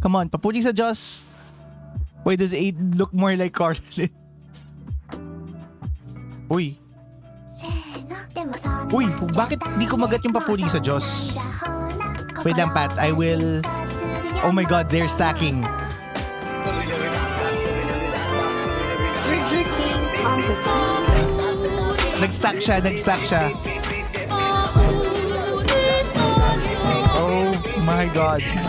Come on, papuri sa Diyos. Why does 8 look more like Carlin? Uy, Uy, bakit di kumagat yung papuri sa Diyos? Wait lang, Pat. I will... Oh my God, they're stacking. Nag-stack siya, nag-stack siya. Oh my God.